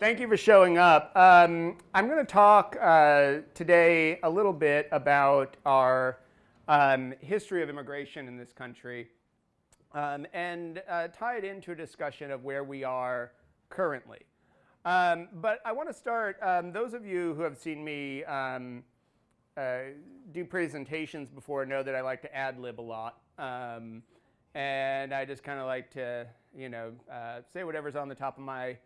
Thank you for showing up. Um, I'm going to talk uh, today a little bit about our um, history of immigration in this country um, and uh, tie it into a discussion of where we are currently. Um, but I want to start, um, those of you who have seen me um, uh, do presentations before know that I like to ad lib a lot. and I just kind of like to, you know, uh, say whatever's on the top of my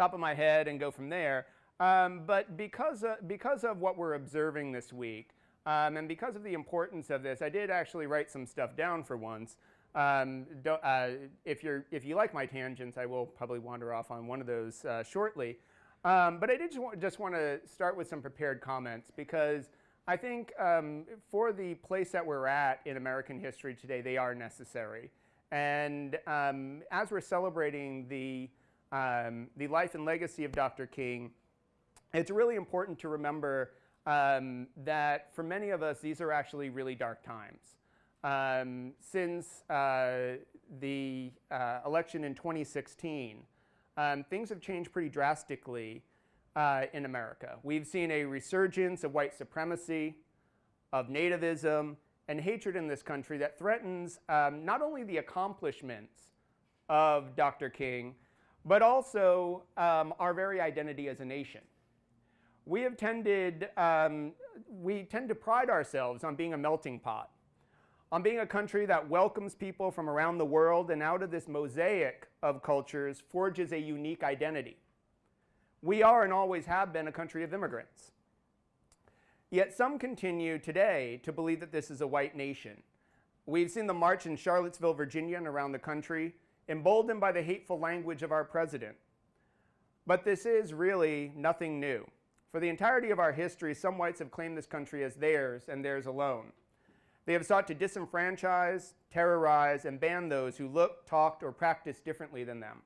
top of my head and go from there. Um, but because, of, because of what we're observing this week, um, and because of the importance of this, I did actually write some stuff down for once. Um, uh, if, you're, if you like my tangents, I will probably wander off on one of those uh, shortly. Um, but I did just want, just want to start with some prepared comments because I think um, for the place that we're at in American history today, they are necessary. And um, as we're celebrating the um, the life and legacy of Dr. King, it's really important to remember um, that for many of us, these are actually really dark times. Um, since uh, the uh, election in 2016, um, things have changed pretty drastically uh, in America. We've seen a resurgence of white supremacy, of nativism, and hatred in this country that threatens um, not only the accomplishments of Dr. King, but also um, our very identity as a nation. We have tended, um, we tend to pride ourselves on being a melting pot, on being a country that welcomes people from around the world and out of this mosaic of cultures forges a unique identity. We are and always have been a country of immigrants. Yet some continue today to believe that this is a white nation. We've seen the march in Charlottesville, Virginia and around the country emboldened by the hateful language of our president. But this is really nothing new. For the entirety of our history, some whites have claimed this country as theirs and theirs alone. They have sought to disenfranchise, terrorize, and ban those who looked, talked, or practiced differently than them.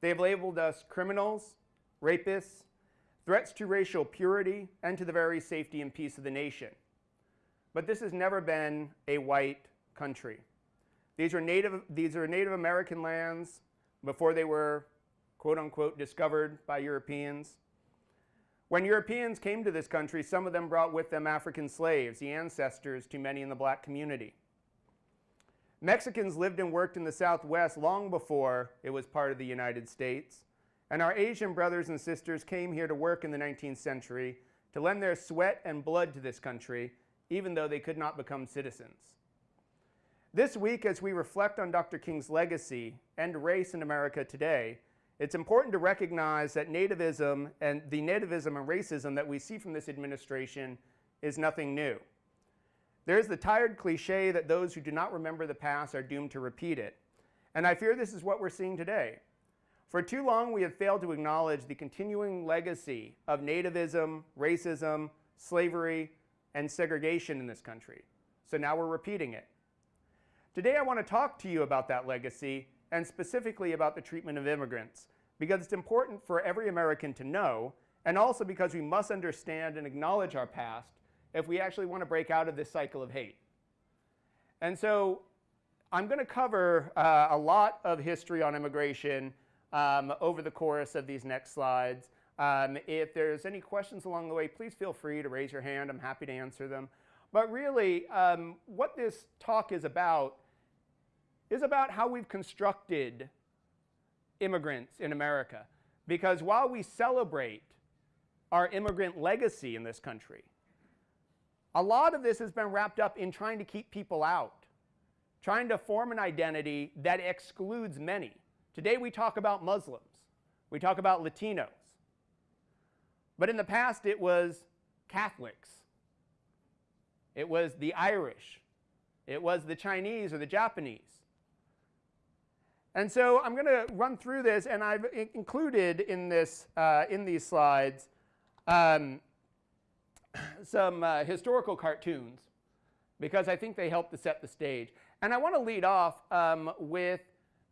They have labeled us criminals, rapists, threats to racial purity, and to the very safety and peace of the nation. But this has never been a white country. These are Native, these are Native American lands before they were quote unquote discovered by Europeans. When Europeans came to this country, some of them brought with them African slaves, the ancestors to many in the black community. Mexicans lived and worked in the Southwest long before it was part of the United States. And our Asian brothers and sisters came here to work in the 19th century to lend their sweat and blood to this country, even though they could not become citizens. This week, as we reflect on Dr. King's legacy and race in America today, it's important to recognize that nativism and the nativism and racism that we see from this administration is nothing new. There's the tired cliche that those who do not remember the past are doomed to repeat it. And I fear this is what we're seeing today. For too long, we have failed to acknowledge the continuing legacy of nativism, racism, slavery, and segregation in this country. So now we're repeating it. Today I want to talk to you about that legacy and specifically about the treatment of immigrants because it's important for every American to know and also because we must understand and acknowledge our past if we actually want to break out of this cycle of hate. And so I'm going to cover uh, a lot of history on immigration um, over the course of these next slides. Um, if there's any questions along the way, please feel free to raise your hand. I'm happy to answer them. But really, um, what this talk is about is about how we've constructed immigrants in America. Because while we celebrate our immigrant legacy in this country, a lot of this has been wrapped up in trying to keep people out, trying to form an identity that excludes many. Today we talk about Muslims, we talk about Latinos. But in the past it was Catholics, it was the Irish, it was the Chinese or the Japanese. And so I'm going to run through this, and I've included in, this, uh, in these slides um, some uh, historical cartoons because I think they help to set the stage. And I want to lead off um, with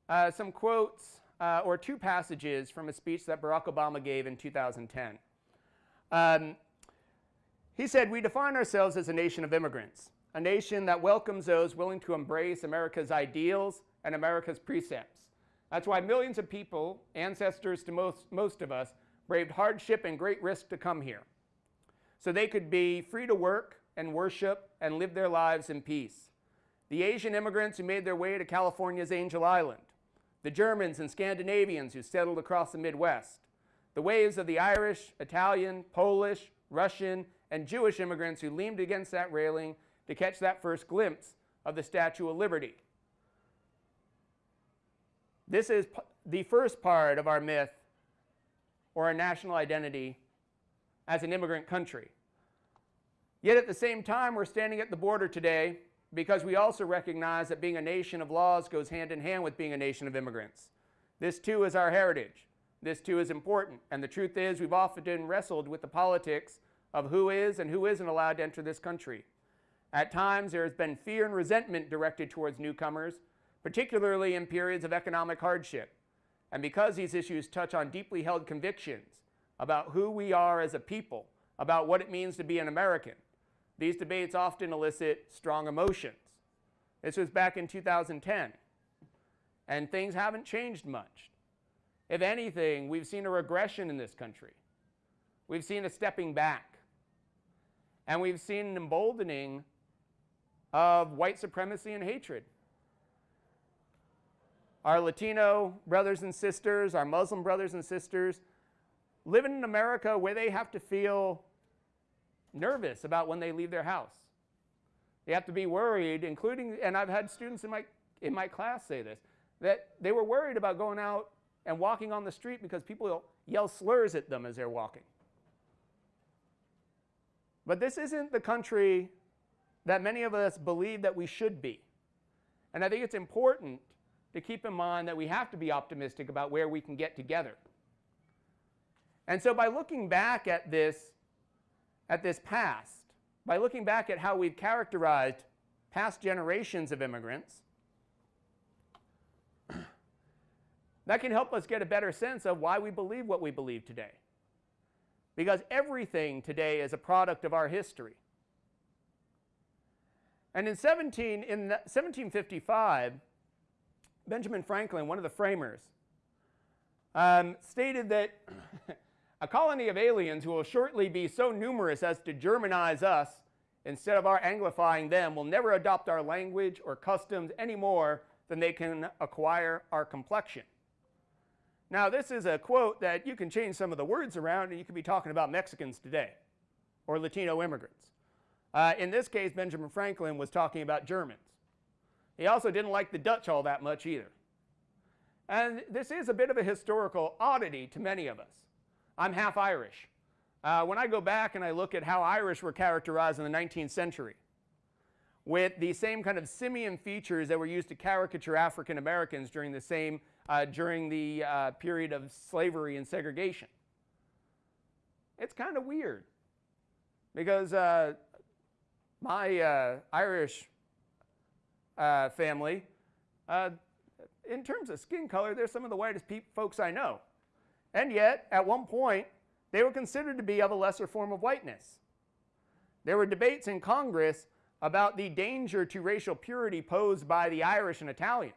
uh, some quotes uh, or two passages from a speech that Barack Obama gave in 2010. Um, he said, we define ourselves as a nation of immigrants, a nation that welcomes those willing to embrace America's ideals and America's precepts. That's why millions of people, ancestors to most, most of us, braved hardship and great risk to come here so they could be free to work and worship and live their lives in peace. The Asian immigrants who made their way to California's Angel Island, the Germans and Scandinavians who settled across the Midwest, the waves of the Irish, Italian, Polish, Russian, and Jewish immigrants who leaned against that railing to catch that first glimpse of the Statue of Liberty. This is the first part of our myth or our national identity as an immigrant country. Yet at the same time, we're standing at the border today because we also recognize that being a nation of laws goes hand in hand with being a nation of immigrants. This too is our heritage. This too is important. And the truth is, we've often wrestled with the politics of who is and who isn't allowed to enter this country. At times, there has been fear and resentment directed towards newcomers, particularly in periods of economic hardship. And because these issues touch on deeply held convictions about who we are as a people, about what it means to be an American, these debates often elicit strong emotions. This was back in 2010, and things haven't changed much. If anything, we've seen a regression in this country. We've seen a stepping back. And we've seen an emboldening of white supremacy and hatred. Our Latino brothers and sisters, our Muslim brothers and sisters, living in America where they have to feel nervous about when they leave their house. They have to be worried, including, and I've had students in my, in my class say this, that they were worried about going out and walking on the street because people yell slurs at them as they're walking. But this isn't the country that many of us believe that we should be. And I think it's important to keep in mind that we have to be optimistic about where we can get together. And so by looking back at this, at this past, by looking back at how we've characterized past generations of immigrants, that can help us get a better sense of why we believe what we believe today. Because everything today is a product of our history. And in, 17, in 1755, Benjamin Franklin, one of the framers, um, stated that A colony of aliens who will shortly be so numerous as to Germanize us instead of our Anglifying them will never adopt our language or customs any more than they can acquire our complexion. Now, this is a quote that you can change some of the words around and you could be talking about Mexicans today or Latino immigrants. Uh, in this case, Benjamin Franklin was talking about Germans. He also didn't like the Dutch all that much either. And this is a bit of a historical oddity to many of us. I'm half Irish. Uh, when I go back and I look at how Irish were characterized in the 19th century, with the same kind of simian features that were used to caricature African Americans during the same uh, during the uh, period of slavery and segregation. It's kind of weird because uh, my uh, Irish uh, family, in terms of skin color, they're some of the whitest folks I know. And yet, at one point, they were considered to be of a lesser form of whiteness. There were debates in Congress about the danger to racial purity posed by the Irish and Italians.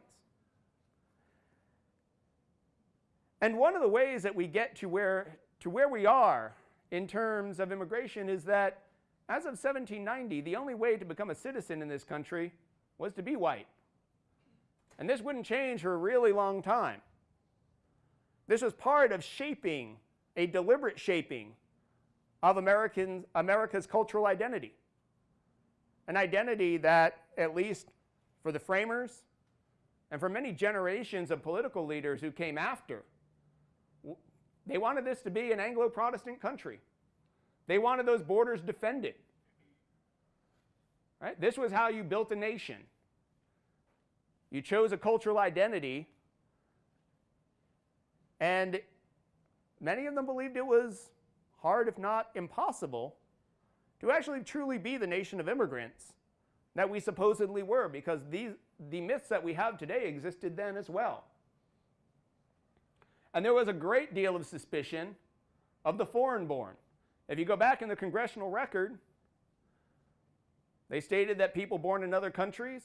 And one of the ways that we get to where, to where we are in terms of immigration is that as of 1790, the only way to become a citizen in this country was to be white. And this wouldn't change for a really long time. This was part of shaping, a deliberate shaping of American, America's cultural identity. An identity that, at least for the framers and for many generations of political leaders who came after, they wanted this to be an Anglo-Protestant country. They wanted those borders defended. Right? This was how you built a nation. You chose a cultural identity and many of them believed it was hard, if not impossible, to actually truly be the nation of immigrants that we supposedly were, because these, the myths that we have today existed then as well. And there was a great deal of suspicion of the foreign born. If you go back in the congressional record, they stated that people born in other countries,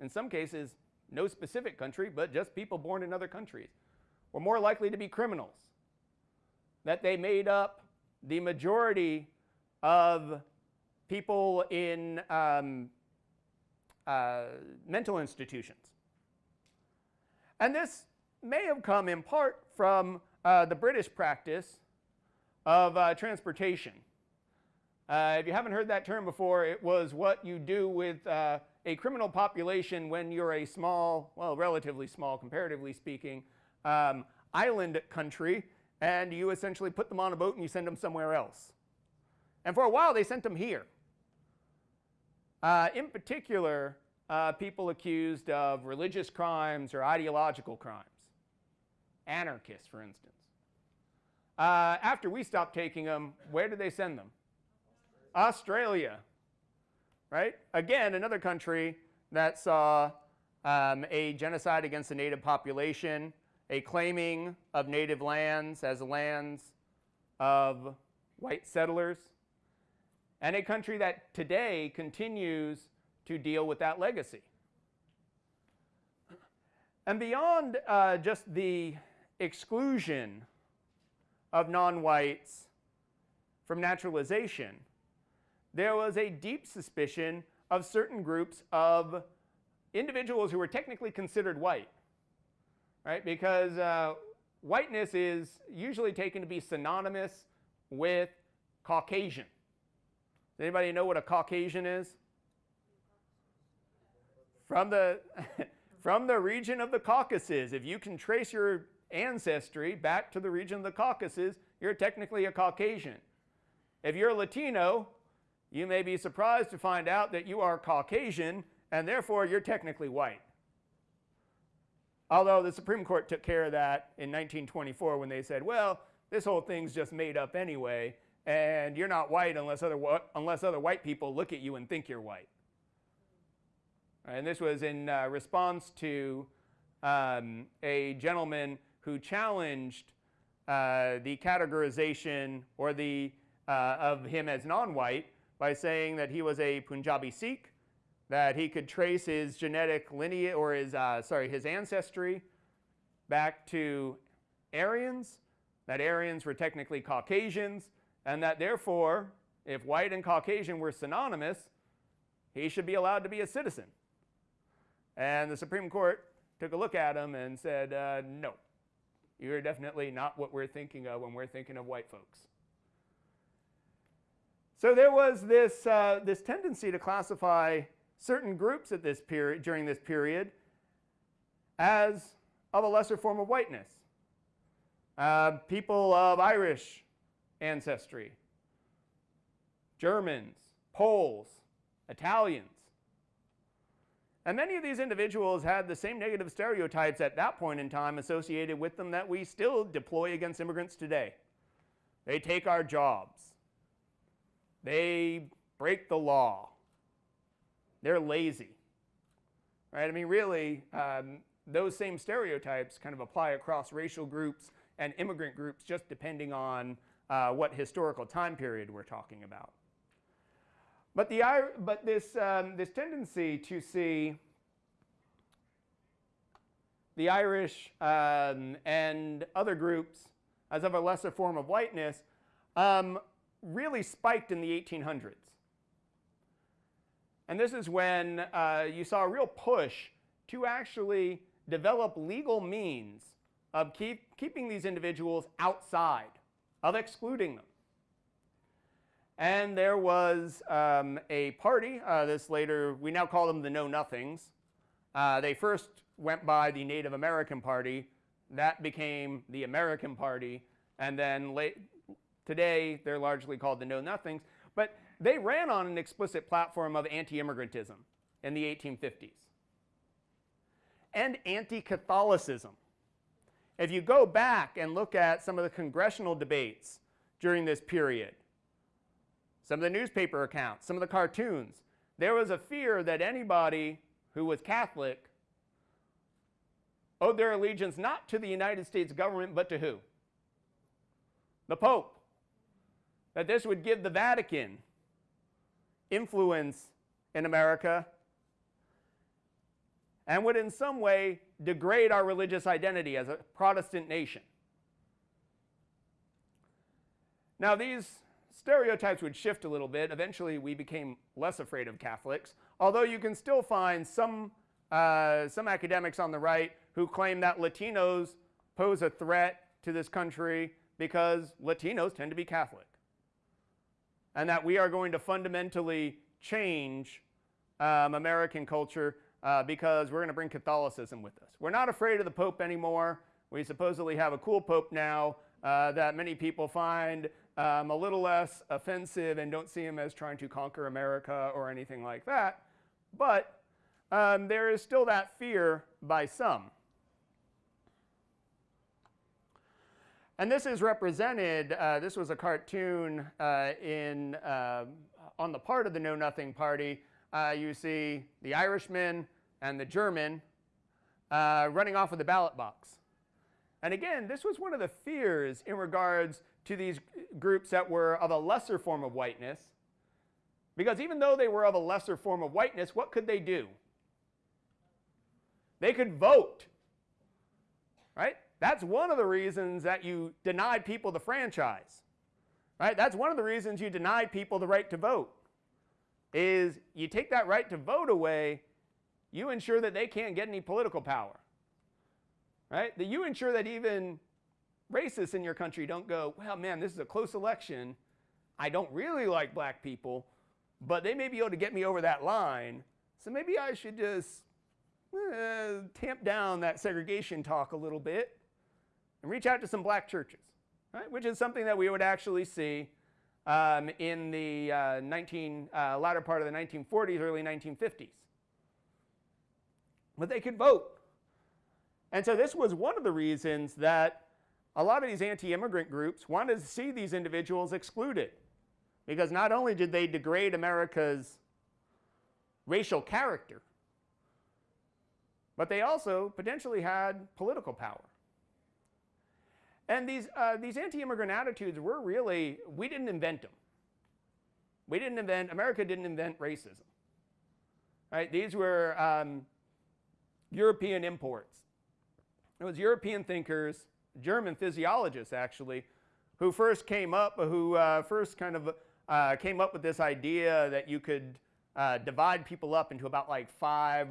in some cases, no specific country, but just people born in other countries, were more likely to be criminals, that they made up the majority of people in um, uh, mental institutions. And this may have come in part from uh, the British practice of uh, transportation. Uh, if you haven't heard that term before, it was what you do with uh, a criminal population when you're a small, well, relatively small, comparatively speaking, um, island country, and you essentially put them on a boat and you send them somewhere else. And for a while, they sent them here. Uh, in particular, uh, people accused of religious crimes or ideological crimes, anarchists, for instance. Uh, after we stopped taking them, where did they send them? Australia, right? Again, another country that saw um, a genocide against the native population, a claiming of native lands as lands of white settlers, and a country that today continues to deal with that legacy. And beyond uh, just the exclusion of non-whites from naturalization, there was a deep suspicion of certain groups of individuals who were technically considered white, right? Because uh, whiteness is usually taken to be synonymous with Caucasian. Does anybody know what a Caucasian is? From the, from the region of the Caucasus. If you can trace your ancestry back to the region of the Caucasus, you're technically a Caucasian. If you're Latino, you may be surprised to find out that you are Caucasian and therefore you're technically white. Although the Supreme Court took care of that in 1924 when they said, well, this whole thing's just made up anyway, and you're not white unless other, unless other white people look at you and think you're white. And this was in uh, response to um, a gentleman who challenged uh, the categorization or the, uh, of him as non-white by saying that he was a Punjabi Sikh, that he could trace his genetic lineage or his, uh, sorry, his ancestry back to Aryans, that Aryans were technically Caucasians, and that therefore, if white and Caucasian were synonymous, he should be allowed to be a citizen. And the Supreme Court took a look at him and said, uh, no, you're definitely not what we're thinking of when we're thinking of white folks. So there was this, uh, this tendency to classify certain groups at this period, during this period as of a lesser form of whiteness. Uh, people of Irish ancestry, Germans, Poles, Italians. And many of these individuals had the same negative stereotypes at that point in time associated with them that we still deploy against immigrants today. They take our jobs. They break the law. They're lazy. Right? I mean, really, um, those same stereotypes kind of apply across racial groups and immigrant groups just depending on uh, what historical time period we're talking about. But, the, but this, um, this tendency to see the Irish um, and other groups as of a lesser form of whiteness um, really spiked in the 1800s. And this is when uh, you saw a real push to actually develop legal means of keep, keeping these individuals outside, of excluding them. And there was um, a party, uh, this later, we now call them the Know Nothings. Uh, they first went by the Native American Party. That became the American Party. And then late, Today, they're largely called the Know Nothings, but they ran on an explicit platform of anti-immigrantism in the 1850s and anti-Catholicism. If you go back and look at some of the congressional debates during this period, some of the newspaper accounts, some of the cartoons, there was a fear that anybody who was Catholic owed their allegiance not to the United States government, but to who? The Pope that this would give the Vatican influence in America and would in some way degrade our religious identity as a Protestant nation. Now, these stereotypes would shift a little bit. Eventually, we became less afraid of Catholics, although you can still find some, uh, some academics on the right who claim that Latinos pose a threat to this country because Latinos tend to be Catholic. And that we are going to fundamentally change um, American culture uh, because we're going to bring Catholicism with us. We're not afraid of the Pope anymore. We supposedly have a cool Pope now uh, that many people find um, a little less offensive and don't see him as trying to conquer America or anything like that. But um, there is still that fear by some. And this is represented, uh, this was a cartoon uh, in, uh, on the part of the Know Nothing Party. Uh, you see the Irishman and the German uh, running off with the ballot box. And again, this was one of the fears in regards to these groups that were of a lesser form of whiteness. Because even though they were of a lesser form of whiteness, what could they do? They could vote, right? That's one of the reasons that you denied people the franchise. Right? That's one of the reasons you denied people the right to vote. Is you take that right to vote away, you ensure that they can't get any political power. Right? That you ensure that even racists in your country don't go, well, man, this is a close election. I don't really like black people, but they may be able to get me over that line. So maybe I should just uh, tamp down that segregation talk a little bit and reach out to some black churches, right? Which is something that we would actually see um, in the uh, 19, uh, latter part of the 1940s, early 1950s. But they could vote. And so this was one of the reasons that a lot of these anti-immigrant groups wanted to see these individuals excluded. Because not only did they degrade America's racial character, but they also potentially had political power. And these, uh, these anti-immigrant attitudes were really, we didn't invent them. We didn't invent, America didn't invent racism. Right? These were um, European imports. It was European thinkers, German physiologists actually, who first came up, who uh, first kind of uh, came up with this idea that you could uh, divide people up into about like five,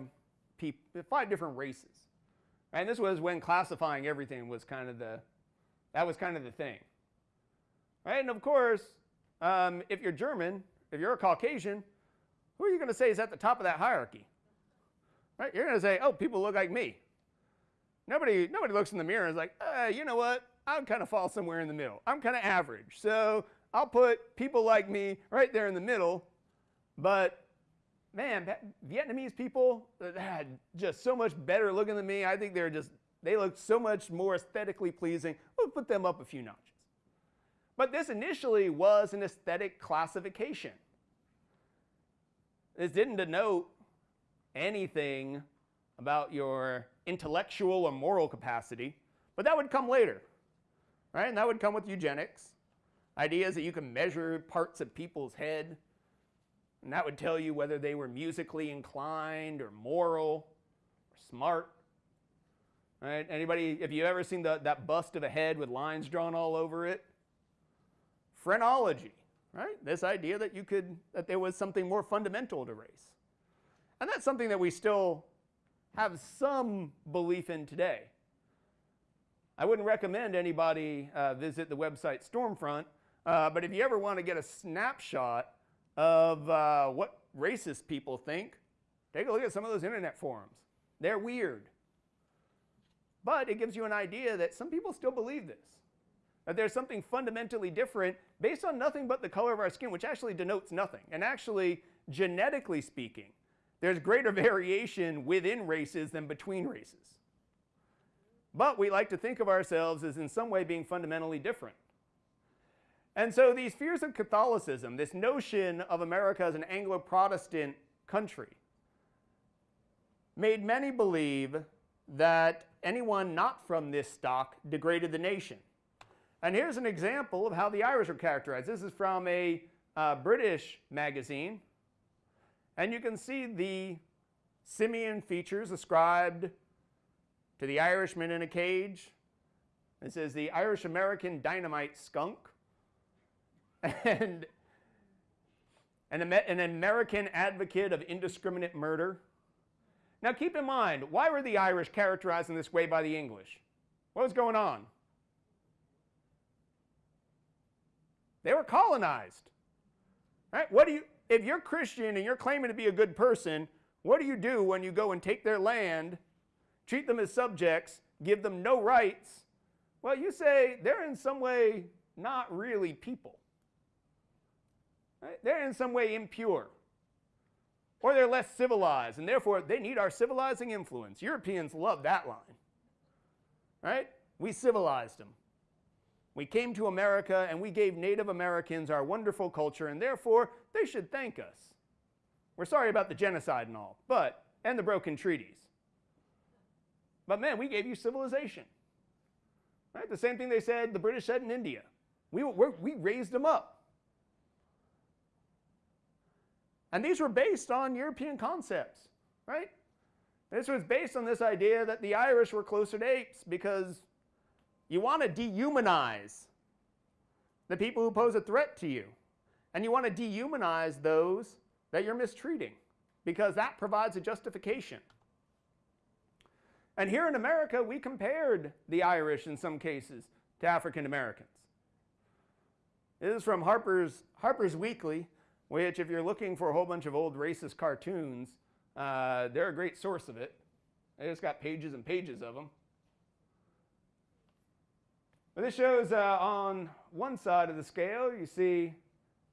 five different races. And this was when classifying everything was kind of the, that was kind of the thing. Right? And of course, um, if you're German, if you're a Caucasian, who are you going to say is at the top of that hierarchy? Right? You're going to say, oh, people look like me. Nobody, nobody looks in the mirror and is like, uh, you know what? I'm kind of fall somewhere in the middle. I'm kind of average. So I'll put people like me right there in the middle. But man, Vietnamese people had just so much better looking than me. I think they're just they look so much more aesthetically pleasing. We'll put them up a few notches. But this initially was an aesthetic classification. This didn't denote anything about your intellectual or moral capacity, but that would come later, right? And that would come with eugenics. Ideas that you can measure parts of people's head, and that would tell you whether they were musically inclined or moral or smart. Right? Anybody, if you ever seen the, that bust of a head with lines drawn all over it? Phrenology, right? This idea that you could, that there was something more fundamental to race. And that's something that we still have some belief in today. I wouldn't recommend anybody uh, visit the website Stormfront, uh, but if you ever want to get a snapshot of uh, what racist people think, take a look at some of those internet forums. They're weird. But it gives you an idea that some people still believe this. That there's something fundamentally different based on nothing but the color of our skin, which actually denotes nothing. And actually, genetically speaking, there's greater variation within races than between races. But we like to think of ourselves as in some way being fundamentally different. And so these fears of Catholicism, this notion of America as an Anglo-Protestant country, made many believe that anyone not from this stock degraded the nation. And here's an example of how the Irish are characterized. This is from a uh, British magazine. And you can see the simian features ascribed to the Irishman in a cage. This is the Irish American dynamite skunk. and an, an American advocate of indiscriminate murder. Now keep in mind, why were the Irish characterized in this way by the English? What was going on? They were colonized. Right? What do you if you're Christian and you're claiming to be a good person, what do you do when you go and take their land, treat them as subjects, give them no rights? Well, you say they're in some way not really people. Right? They're in some way impure. Or they're less civilized, and therefore they need our civilizing influence. Europeans love that line. Right? We civilized them. We came to America and we gave Native Americans our wonderful culture, and therefore they should thank us. We're sorry about the genocide and all, but, and the broken treaties. But man, we gave you civilization. Right? The same thing they said, the British said in India. We, we raised them up. And these were based on European concepts, right? This was based on this idea that the Irish were closer to apes because you want to dehumanize the people who pose a threat to you. And you want to dehumanize those that you're mistreating because that provides a justification. And here in America, we compared the Irish in some cases to African Americans. This is from Harper's, Harper's Weekly, which if you're looking for a whole bunch of old racist cartoons, uh, they're a great source of it. They just got pages and pages of them. But this shows uh, on one side of the scale, you see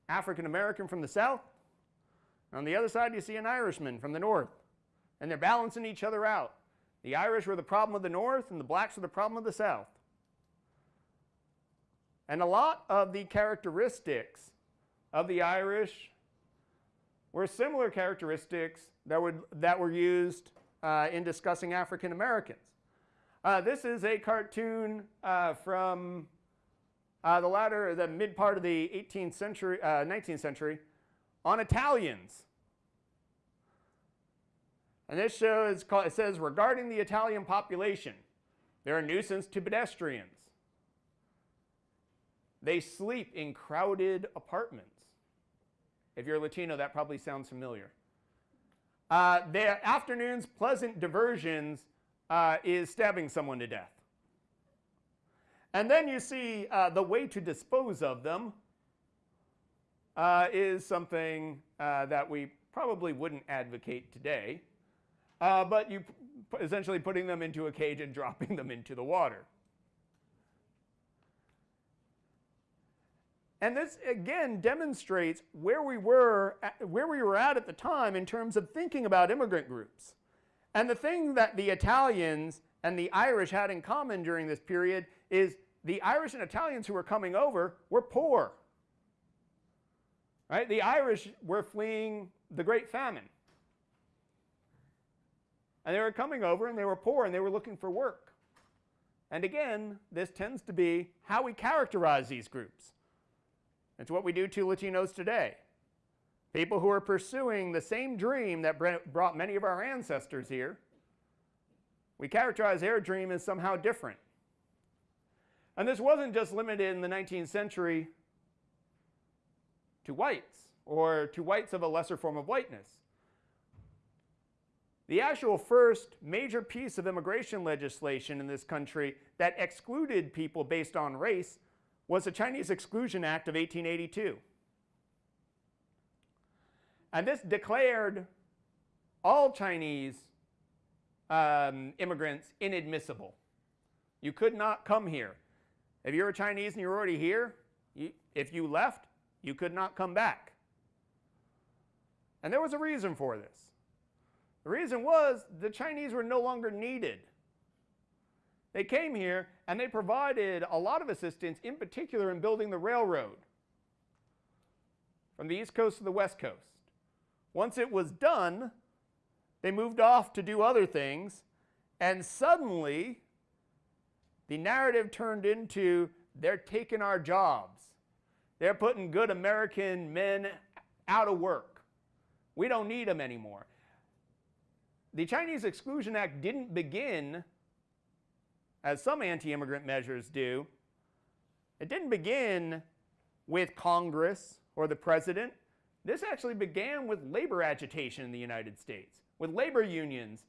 African American from the south. On the other side, you see an Irishman from the north. And they're balancing each other out. The Irish were the problem of the north, and the blacks were the problem of the south. And a lot of the characteristics of the Irish were similar characteristics that, would, that were used uh, in discussing African Americans. Uh, this is a cartoon uh, from uh, the latter, the mid part of the 18th century, 19th uh, century, on Italians. And this show is called, it says, regarding the Italian population, they're a nuisance to pedestrians. They sleep in crowded apartments. If you're Latino, that probably sounds familiar. Uh, their afternoon's pleasant diversions uh, is stabbing someone to death. And then you see uh, the way to dispose of them uh, is something uh, that we probably wouldn't advocate today, uh, but you essentially putting them into a cage and dropping them into the water. And this again demonstrates where we were at, where we were at at the time in terms of thinking about immigrant groups. And the thing that the Italians and the Irish had in common during this period is the Irish and Italians who were coming over were poor. Right? The Irish were fleeing the Great Famine. And they were coming over and they were poor and they were looking for work. And again, this tends to be how we characterize these groups. It's what we do to Latinos today. People who are pursuing the same dream that brought many of our ancestors here. We characterize their dream as somehow different. And this wasn't just limited in the 19th century to whites or to whites of a lesser form of whiteness. The actual first major piece of immigration legislation in this country that excluded people based on race was the Chinese Exclusion Act of 1882. And this declared all Chinese um, immigrants inadmissible. You could not come here. If you're a Chinese and you're already here, you, if you left, you could not come back. And there was a reason for this. The reason was the Chinese were no longer needed. They came here and they provided a lot of assistance, in particular in building the railroad from the east coast to the west coast. Once it was done, they moved off to do other things, and suddenly the narrative turned into they're taking our jobs. They're putting good American men out of work. We don't need them anymore. The Chinese Exclusion Act didn't begin as some anti-immigrant measures do, it didn't begin with Congress or the president. This actually began with labor agitation in the United States, with labor unions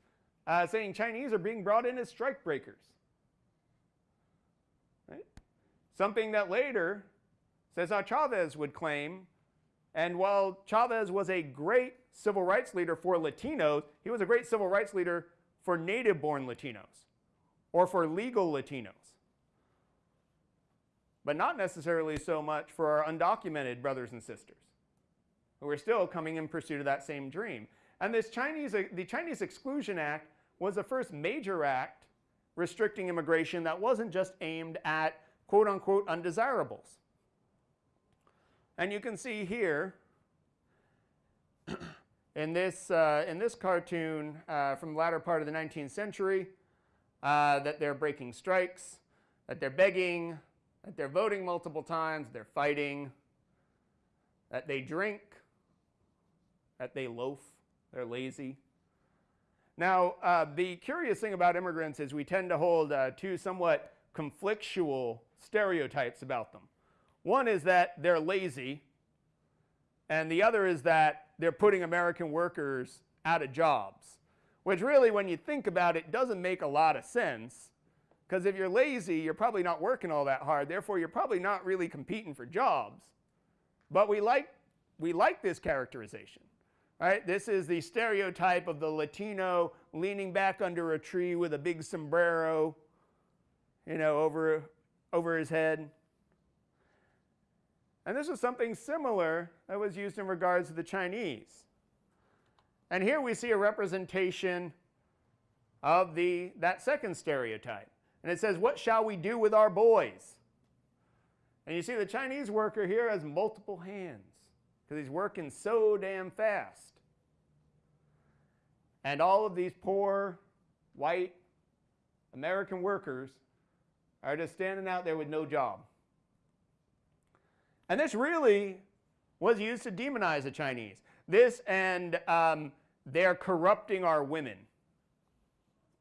uh, saying Chinese are being brought in as strikebreakers. Right? Something that later Cesar Chavez would claim, and while Chavez was a great civil rights leader for Latinos, he was a great civil rights leader for native born Latinos or for legal Latinos but not necessarily so much for our undocumented brothers and sisters who are still coming in pursuit of that same dream. And this Chinese, the Chinese Exclusion Act was the first major act restricting immigration that wasn't just aimed at quote unquote undesirables. And you can see here in this, uh, in this cartoon uh, from the latter part of the 19th century uh, that they're breaking strikes, that they're begging, that they're voting multiple times, they're fighting, that they drink, that they loaf, they're lazy. Now, uh, the curious thing about immigrants is we tend to hold uh, two somewhat conflictual stereotypes about them. One is that they're lazy, and the other is that they're putting American workers out of jobs, which really, when you think about it, doesn't make a lot of sense because if you're lazy, you're probably not working all that hard. Therefore, you're probably not really competing for jobs. But we like, we like this characterization. Right? This is the stereotype of the Latino leaning back under a tree with a big sombrero, you know, over, over his head. And this was something similar that was used in regards to the Chinese. And here we see a representation of the, that second stereotype. And it says, What shall we do with our boys? And you see the Chinese worker here has multiple hands because he's working so damn fast. And all of these poor, white, American workers are just standing out there with no job. And this really was used to demonize the Chinese. This and um, they're corrupting our women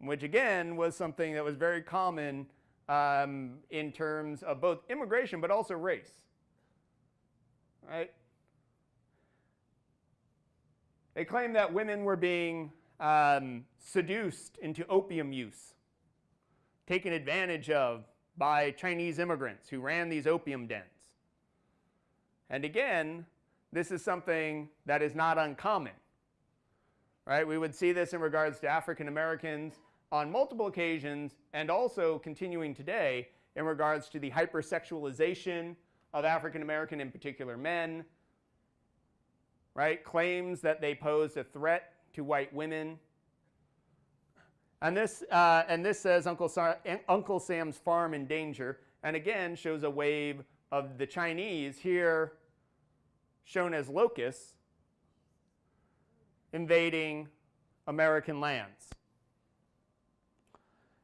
which again was something that was very common um, in terms of both immigration but also race. Right? They claimed that women were being um, seduced into opium use, taken advantage of by Chinese immigrants who ran these opium dens. And again, this is something that is not uncommon. Right? We would see this in regards to African Americans on multiple occasions and also continuing today in regards to the hypersexualization of African American, in particular men, right? Claims that they posed a threat to white women. And this, uh, and this says Uncle, Sa Uncle Sam's farm in danger, and again shows a wave of the Chinese here shown as locusts invading American lands.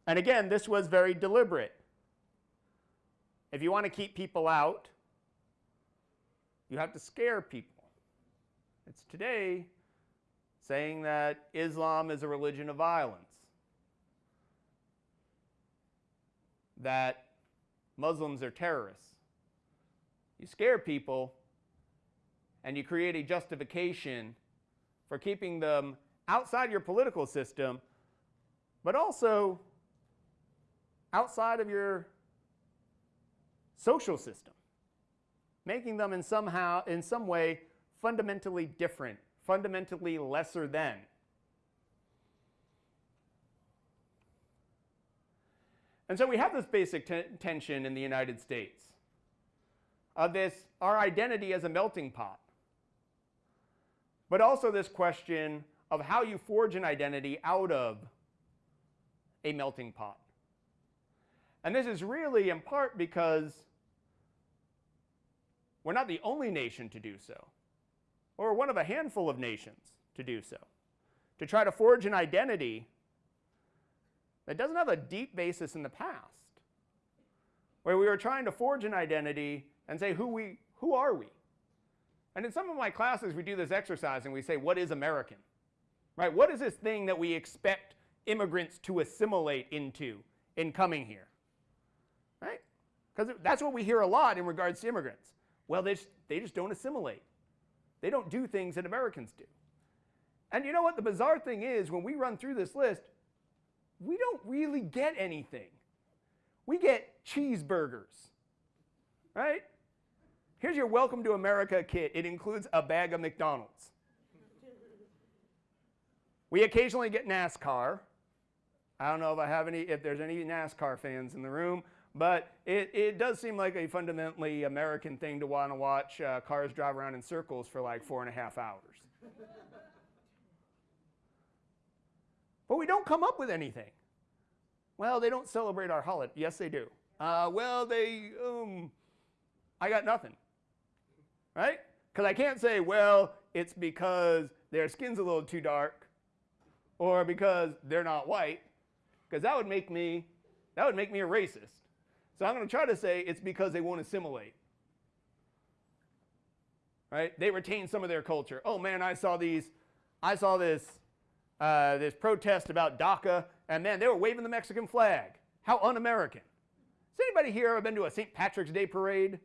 And again, this was very deliberate. If you want to keep people out, you have to scare people. It's today saying that Islam is a religion of violence, that Muslims are terrorists. You scare people and you create a justification for keeping them outside your political system, but also outside of your social system, making them in somehow, in some way, fundamentally different, fundamentally lesser than. And so we have this basic tension in the United States of this, our identity as a melting pot, but also this question of how you forge an identity out of a melting pot. And this is really in part because we're not the only nation to do so, or one of a handful of nations to do so, to try to forge an identity that doesn't have a deep basis in the past, where we were trying to forge an identity and say, who, we, who are we? And in some of my classes, we do this exercise and we say, what is American? Right? What is this thing that we expect immigrants to assimilate into in coming here? right? Because that's what we hear a lot in regards to immigrants. Well, they just, they just don't assimilate. They don't do things that Americans do. And you know what? The bizarre thing is, when we run through this list, we don't really get anything. We get cheeseburgers, right? Here's your Welcome to America kit. It includes a bag of McDonald's. We occasionally get NASCAR. I don't know if I have any, if there's any NASCAR fans in the room, but it, it does seem like a fundamentally American thing to want to watch uh, cars drive around in circles for like four and a half hours. but we don't come up with anything. Well, they don't celebrate our holiday. Yes, they do. Uh, well, they, um, I got nothing. Right? Because I can't say, well, it's because their skin's a little too dark or because they're not white, because that would make me, that would make me a racist. So I'm going to try to say it's because they won't assimilate. Right? They retain some of their culture. Oh man, I saw these, I saw this, uh, this protest about DACA, and man, they were waving the Mexican flag. How un-American. Has anybody here ever been to a St. Patrick's Day parade?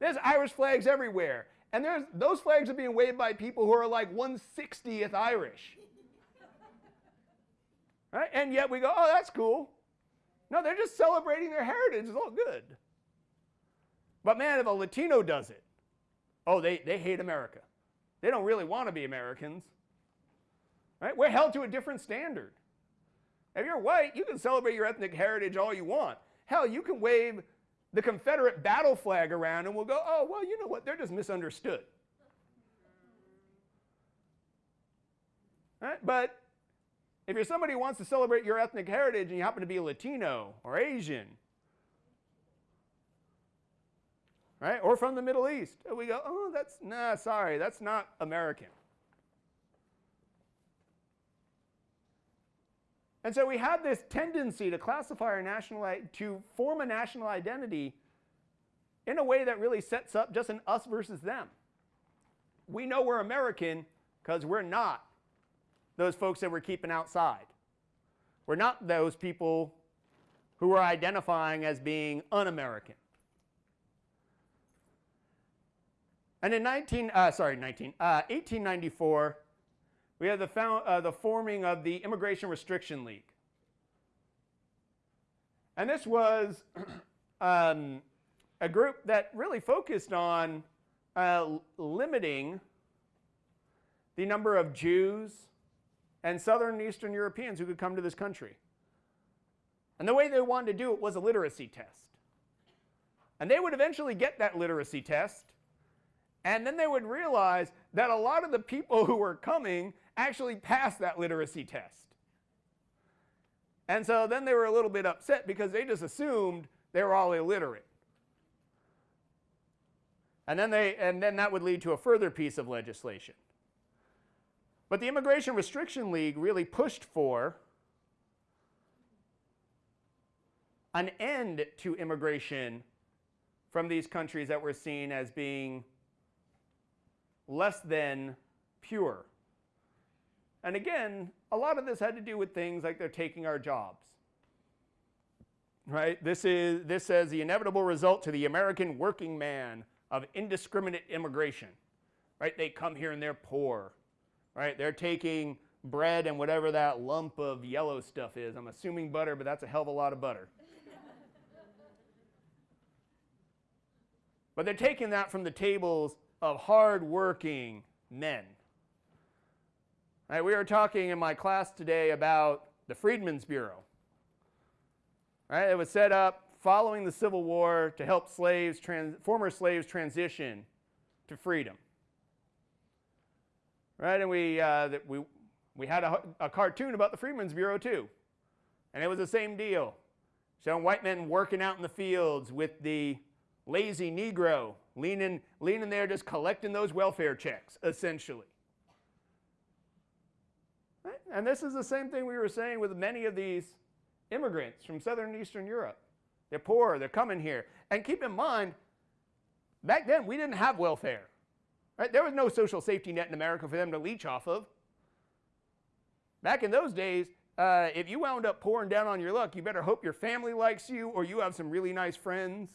There's Irish flags everywhere. And there's, those flags are being waved by people who are like 160th Irish. Right? And yet we go, oh, that's cool. No, they're just celebrating their heritage. It's all good. But man, if a Latino does it, oh, they, they hate America. They don't really want to be Americans. Right? We're held to a different standard. If you're white, you can celebrate your ethnic heritage all you want. Hell, you can wave the Confederate battle flag around and we'll go, oh, well, you know what? They're just misunderstood. Right? But if you're somebody who wants to celebrate your ethnic heritage and you happen to be Latino or Asian, right, or from the Middle East, we go, oh, that's, nah, sorry, that's not American. And so we have this tendency to classify our national, to form a national identity in a way that really sets up just an us versus them. We know we're American because we're not those folks that we're keeping outside. We're not those people who are identifying as being un-American. And in 19, uh, sorry, 19, uh, 1894, we had the, found, uh, the forming of the Immigration Restriction League. And this was um, a group that really focused on uh, limiting the number of Jews, and Southern and Eastern Europeans who could come to this country. And the way they wanted to do it was a literacy test. And they would eventually get that literacy test, and then they would realize that a lot of the people who were coming actually passed that literacy test. And so then they were a little bit upset because they just assumed they were all illiterate. And then, they, and then that would lead to a further piece of legislation. But the Immigration Restriction League really pushed for an end to immigration from these countries that were seen as being less than pure. And again, a lot of this had to do with things like they're taking our jobs. Right? This, is, this says the inevitable result to the American working man of indiscriminate immigration. Right? They come here and they're poor right? They're taking bread and whatever that lump of yellow stuff is. I'm assuming butter, but that's a hell of a lot of butter. but they're taking that from the tables of hard-working men. Right, we were talking in my class today about the Freedmen's Bureau. Right, it was set up following the Civil War to help slaves, former slaves transition to freedom right? And we, uh, that we, we had a, a cartoon about the Freedmen's Bureau too. And it was the same deal. Showing white men working out in the fields with the lazy Negro leaning, leaning there just collecting those welfare checks, essentially. And this is the same thing we were saying with many of these immigrants from Southern and Eastern Europe. They're poor, they're coming here. And keep in mind, back then we didn't have welfare. Right? There was no social safety net in America for them to leech off of. Back in those days, uh, if you wound up pouring down on your luck, you better hope your family likes you or you have some really nice friends.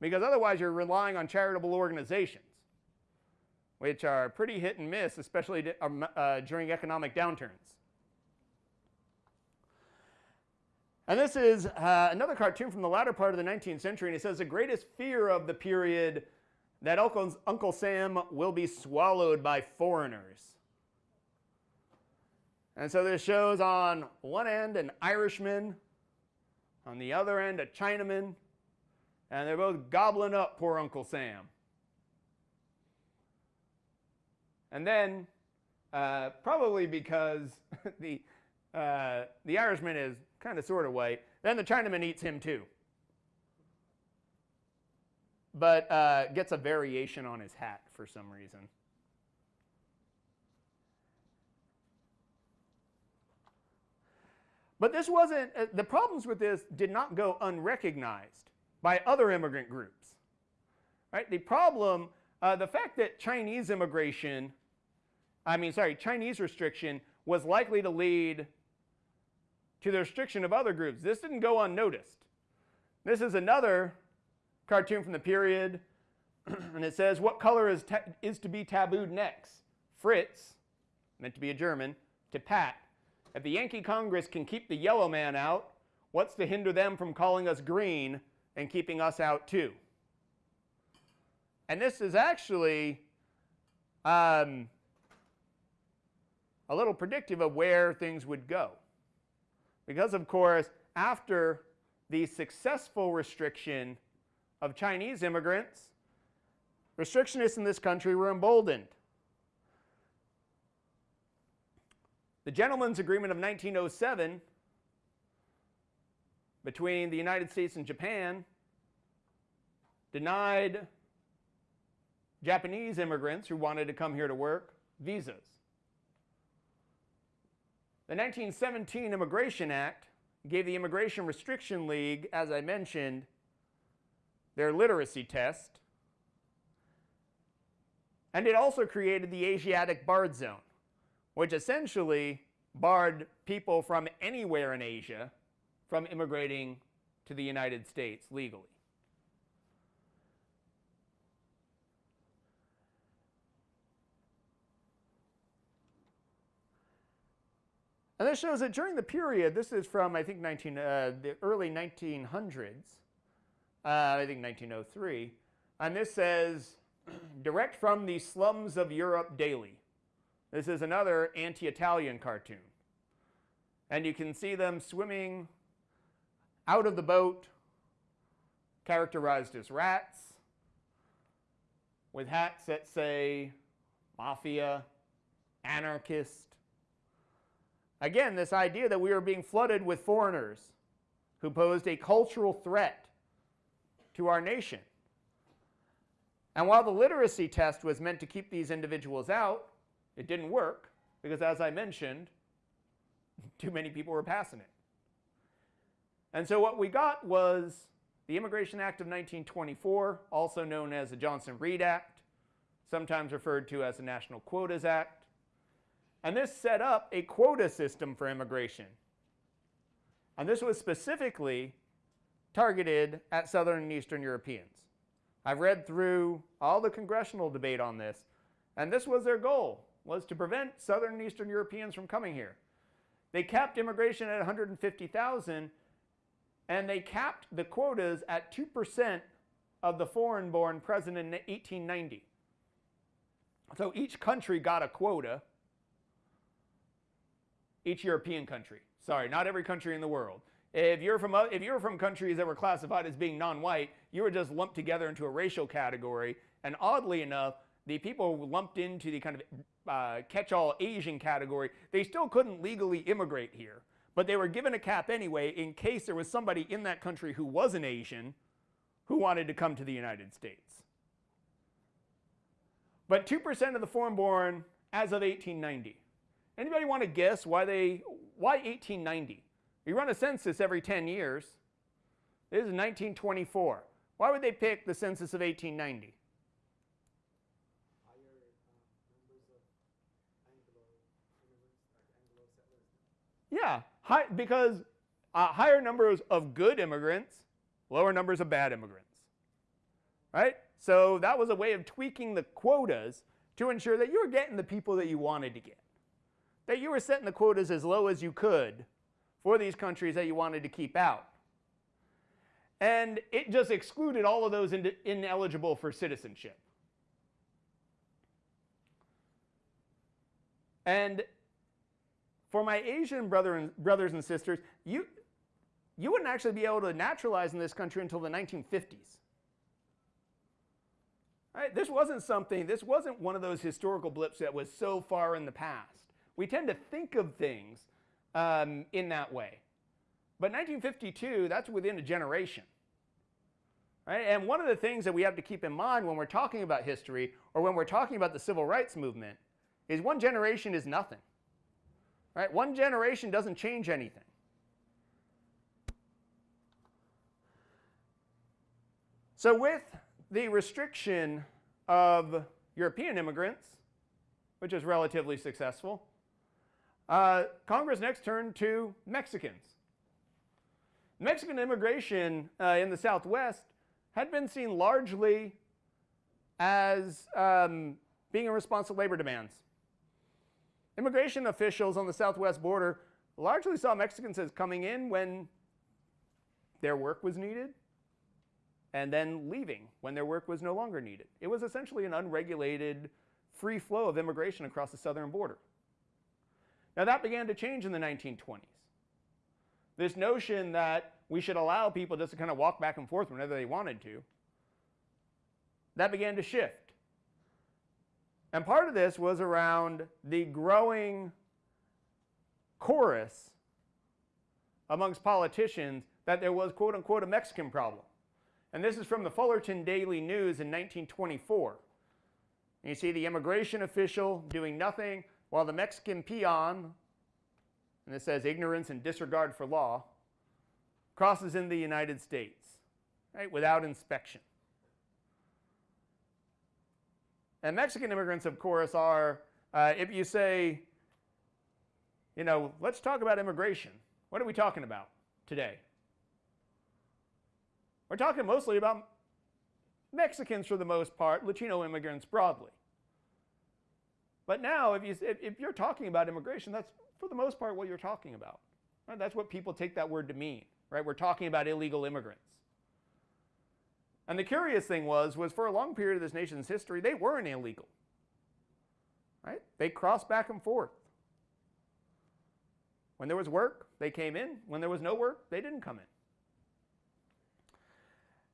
because otherwise you're relying on charitable organizations, which are pretty hit and miss, especially um, uh, during economic downturns. And this is uh, another cartoon from the latter part of the 19th century, and it says the greatest fear of the period that Uncle, Uncle Sam will be swallowed by foreigners. And so this shows on one end an Irishman, on the other end a Chinaman, and they're both gobbling up poor Uncle Sam. And then, uh, probably because the, uh, the Irishman is kind of sort of white, then the Chinaman eats him too. But uh, gets a variation on his hat for some reason. But this wasn't, uh, the problems with this did not go unrecognized by other immigrant groups. Right? The problem, uh, the fact that Chinese immigration, I mean, sorry, Chinese restriction was likely to lead to the restriction of other groups. This didn't go unnoticed. This is another cartoon from the period, and it says, What color is, is to be tabooed next? Fritz, meant to be a German, to Pat, if the Yankee Congress can keep the yellow man out, what's to hinder them from calling us green and keeping us out too? And this is actually um, a little predictive of where things would go. Because, of course, after the successful restriction of Chinese immigrants, restrictionists in this country were emboldened. The Gentleman's Agreement of 1907 between the United States and Japan denied Japanese immigrants who wanted to come here to work visas. The 1917 Immigration Act gave the Immigration Restriction League, as I mentioned, their literacy test. And it also created the Asiatic Barred Zone which essentially barred people from anywhere in Asia from immigrating to the United States legally. And this shows that during the period, this is from I think 19, uh, the early 1900s, uh, I think 1903, and this says, direct from the slums of Europe daily. This is another anti-Italian cartoon. And you can see them swimming out of the boat, characterized as rats, with hats that say mafia, anarchist. Again, this idea that we are being flooded with foreigners who posed a cultural threat to our nation. And while the literacy test was meant to keep these individuals out, it didn't work because, as I mentioned, too many people were passing it. And so what we got was the Immigration Act of 1924, also known as the Johnson-Reed Act, sometimes referred to as the National Quotas Act. And this set up a quota system for immigration. And this was specifically targeted at Southern and Eastern Europeans. I've read through all the congressional debate on this, and this was their goal was to prevent Southern and Eastern Europeans from coming here. They capped immigration at 150,000 and they capped the quotas at 2% of the foreign-born present in 1890. So each country got a quota, each European country. Sorry, not every country in the world. If you're from, if you're from countries that were classified as being non-white, you were just lumped together into a racial category. And oddly enough, the people lumped into the kind of uh, catch-all Asian category, they still couldn't legally immigrate here. But they were given a cap anyway in case there was somebody in that country who was an Asian who wanted to come to the United States. But 2% of the foreign-born as of 1890. Anybody want to guess why they, why 1890? You run a census every 10 years. This is 1924. Why would they pick the census of 1890? Yeah, high, because uh, higher numbers of good immigrants, lower numbers of bad immigrants. right? So that was a way of tweaking the quotas to ensure that you were getting the people that you wanted to get. That you were setting the quotas as low as you could for these countries that you wanted to keep out. And it just excluded all of those in ineligible for citizenship. And for my Asian brother and, brothers and sisters, you, you wouldn't actually be able to naturalize in this country until the 1950s. Right? This wasn't something, this wasn't one of those historical blips that was so far in the past. We tend to think of things um, in that way. But 1952, that's within a generation. Right? And one of the things that we have to keep in mind when we're talking about history or when we're talking about the civil rights movement is one generation is nothing. Right? One generation doesn't change anything. So with the restriction of European immigrants, which is relatively successful, uh, Congress next turned to Mexicans. Mexican immigration uh, in the Southwest had been seen largely as um, being in response to labor demands. Immigration officials on the southwest border largely saw Mexicans as coming in when their work was needed and then leaving when their work was no longer needed. It was essentially an unregulated free flow of immigration across the southern border. Now that began to change in the 1920s. This notion that we should allow people just to kind of walk back and forth whenever they wanted to, that began to shift. And part of this was around the growing chorus amongst politicians that there was, quote unquote, a Mexican problem. And this is from the Fullerton Daily News in 1924. And you see the immigration official doing nothing while the Mexican peon, and it says ignorance and disregard for law, crosses in the United States, right, without inspection. And Mexican immigrants, of course, are, uh, if you say, you know, let's talk about immigration, what are we talking about today? We're talking mostly about Mexicans for the most part, Latino immigrants broadly. But now, if, you, if you're talking about immigration, that's for the most part what you're talking about. Right? That's what people take that word to mean. Right? We're talking about illegal immigrants. And the curious thing was, was for a long period of this nation's history, they weren't illegal. Right? They crossed back and forth. When there was work, they came in. When there was no work, they didn't come in.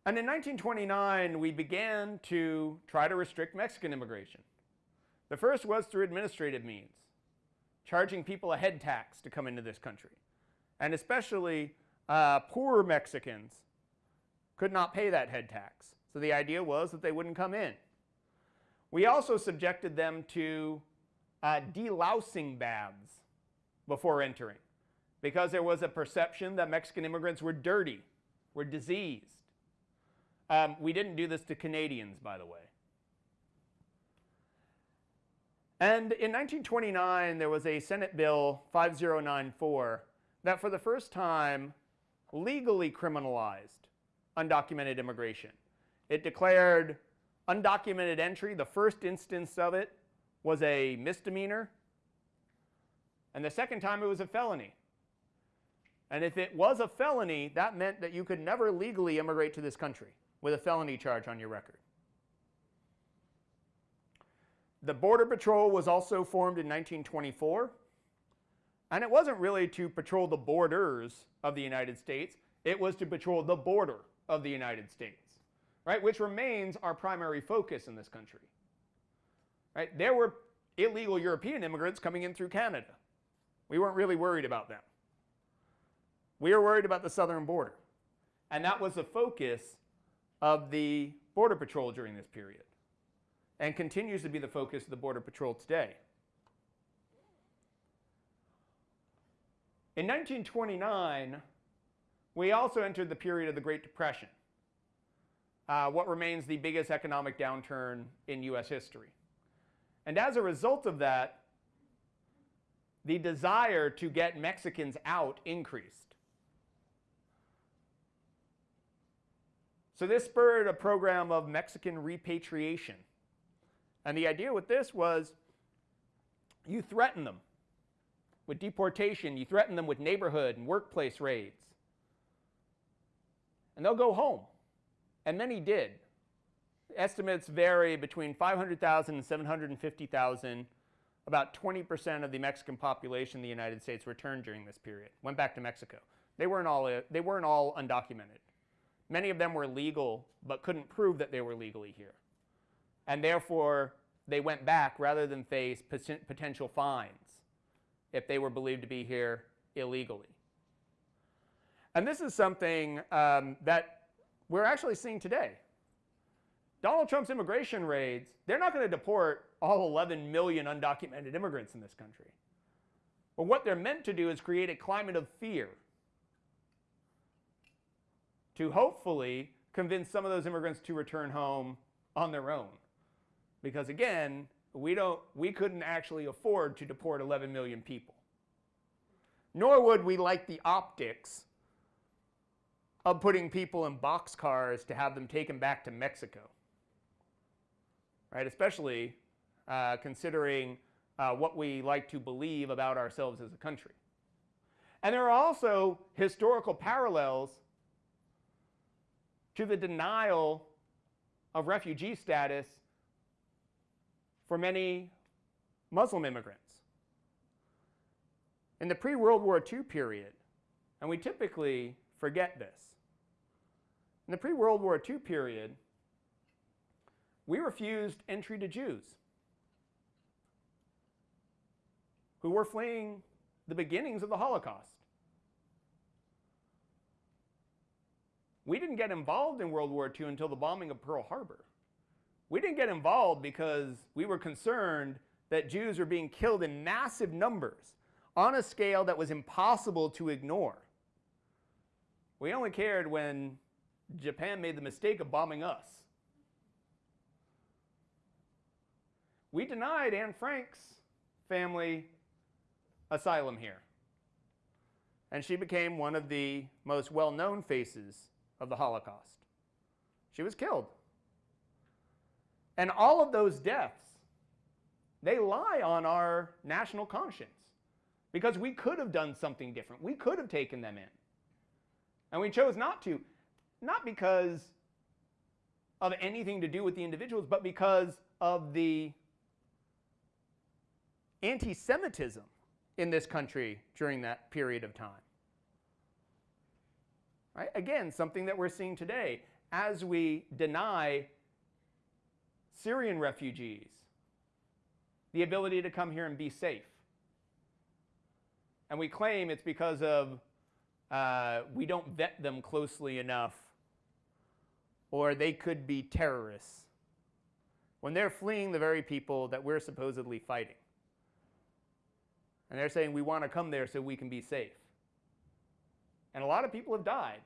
And in 1929, we began to try to restrict Mexican immigration. The first was through administrative means, charging people a head tax to come into this country. And especially uh, poor Mexicans could not pay that head tax. So the idea was that they wouldn't come in. We also subjected them to uh, delousing baths before entering because there was a perception that Mexican immigrants were dirty, were diseased. Um, we didn't do this to Canadians, by the way. And in 1929, there was a Senate Bill 5094 that for the first time legally criminalized undocumented immigration. It declared undocumented entry, the first instance of it was a misdemeanor, and the second time it was a felony. And if it was a felony, that meant that you could never legally immigrate to this country with a felony charge on your record. The Border Patrol was also formed in 1924, and it wasn't really to patrol the borders of the United States, it was to patrol the border of the United States, right? Which remains our primary focus in this country. Right? There were illegal European immigrants coming in through Canada. We weren't really worried about them. We were worried about the southern border. And that was the focus of the Border Patrol during this period and continues to be the focus of the Border Patrol today. In 1929, we also entered the period of the Great Depression, uh, what remains the biggest economic downturn in US history. And as a result of that, the desire to get Mexicans out increased. So this spurred a program of Mexican repatriation. And the idea with this was you threaten them with deportation, you threaten them with neighborhood and workplace raids. And they'll go home. And many did. Estimates vary between 500,000 and 750,000. About 20% of the Mexican population in the United States returned during this period, went back to Mexico. They weren't all, they weren't all undocumented. Many of them were legal, but couldn't prove that they were legally here. And therefore, they went back rather than face potential fines if they were believed to be here illegally. And this is something um, that we're actually seeing today. Donald Trump's immigration raids, they're not going to deport all 11 million undocumented immigrants in this country. But what they're meant to do is create a climate of fear to hopefully convince some of those immigrants to return home on their own. Because again, we, don't, we couldn't actually afford to deport 11 million people. Nor would we like the optics of putting people in boxcars to have them taken back to Mexico. Right? Especially uh, considering uh, what we like to believe about ourselves as a country. And there are also historical parallels to the denial of refugee status for many Muslim immigrants. In the pre-World War II period, and we typically forget this, in the pre-World War II period, we refused entry to Jews who were fleeing the beginnings of the Holocaust. We didn't get involved in World War II until the bombing of Pearl Harbor. We didn't get involved because we were concerned that Jews were being killed in massive numbers on a scale that was impossible to ignore. We only cared when Japan made the mistake of bombing us. We denied Anne Frank's family asylum here. And she became one of the most well-known faces of the Holocaust. She was killed. And all of those deaths, they lie on our national conscience because we could have done something different. We could have taken them in. And we chose not to, not because of anything to do with the individuals, but because of the anti-Semitism in this country during that period of time. Right? Again, something that we're seeing today as we deny Syrian refugees the ability to come here and be safe. And we claim it's because of uh, we don't vet them closely enough or they could be terrorists when they're fleeing the very people that we're supposedly fighting. And they're saying we want to come there so we can be safe. And a lot of people have died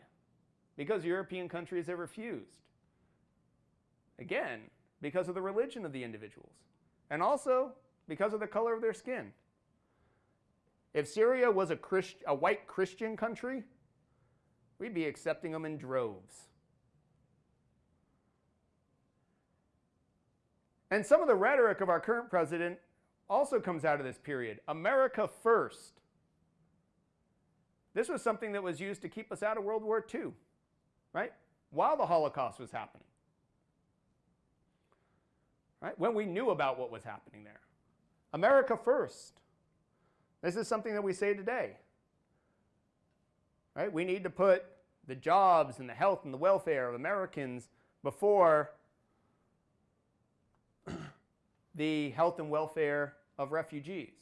because European countries have refused. Again, because of the religion of the individuals. And also because of the color of their skin. If Syria was a, Christ, a white Christian country, we'd be accepting them in droves. And some of the rhetoric of our current president also comes out of this period. America first. This was something that was used to keep us out of World War II, right? While the Holocaust was happening. Right? When we knew about what was happening there. America first. This is something that we say today. Right? We need to put the jobs and the health and the welfare of Americans before the health and welfare of refugees.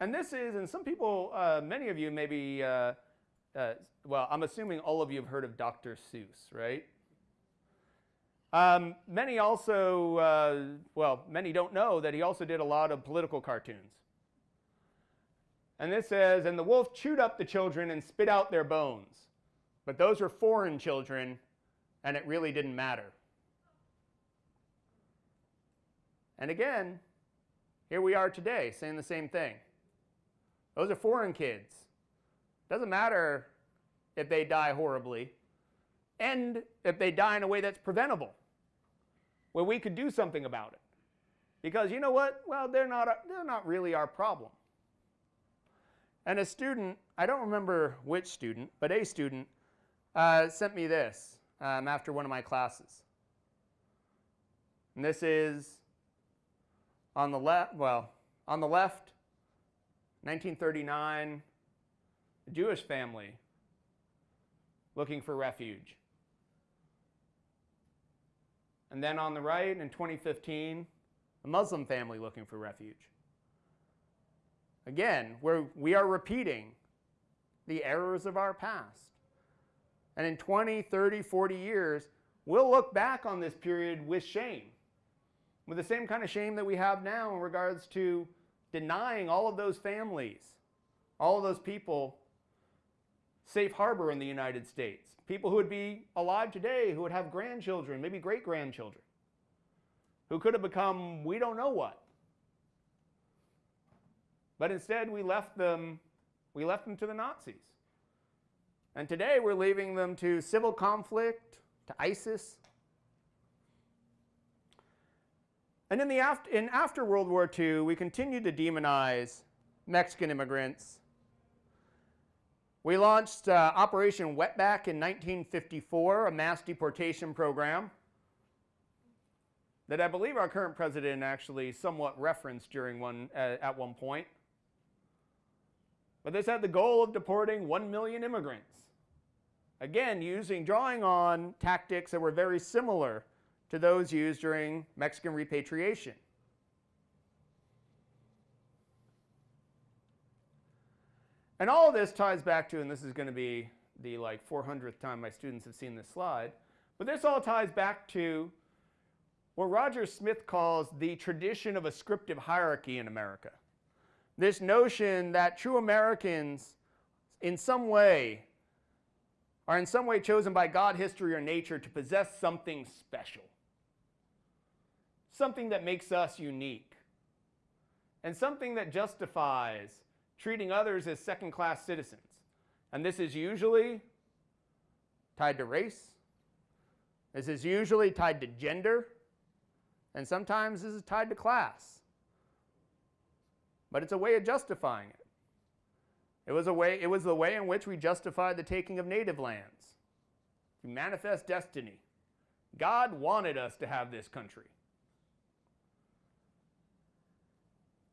And this is, and some people, uh, many of you maybe, uh, uh, well, I'm assuming all of you have heard of Dr. Seuss, right? Um, many also, uh, well, many don't know that he also did a lot of political cartoons. And this says, and the wolf chewed up the children and spit out their bones. But those were foreign children, and it really didn't matter. And again, here we are today saying the same thing. Those are foreign kids. Doesn't matter if they die horribly. And if they die in a way that's preventable, where we could do something about it. Because you know what? Well, they're not, they're not really our problem. And a student, I don't remember which student, but a student uh, sent me this um, after one of my classes. And this is on the left, well, on the left, 1939, a Jewish family looking for refuge. And then on the right, in 2015, a Muslim family looking for refuge. Again, where we are repeating the errors of our past. And in 20, 30, 40 years, we'll look back on this period with shame, with the same kind of shame that we have now in regards to denying all of those families, all of those people safe harbor in the United States. People who would be alive today, who would have grandchildren, maybe great grandchildren, who could have become we don't know what. But instead, we left them, we left them to the Nazis. And today, we're leaving them to civil conflict, to ISIS. And in, the after, in after World War II, we continued to demonize Mexican immigrants. We launched uh, Operation Wetback in 1954, a mass deportation program that I believe our current president actually somewhat referenced during one, uh, at one point. But this had the goal of deporting 1 million immigrants. Again, using, drawing on tactics that were very similar to those used during Mexican repatriation. And all of this ties back to, and this is going to be the like 400th time my students have seen this slide, but this all ties back to what Roger Smith calls the tradition of ascriptive hierarchy in America this notion that true Americans in some way are in some way chosen by God, history, or nature to possess something special. Something that makes us unique. And something that justifies treating others as second class citizens. And this is usually tied to race. This is usually tied to gender. And sometimes this is tied to class but it's a way of justifying it. It was, a way, it was the way in which we justified the taking of native lands. To manifest destiny. God wanted us to have this country.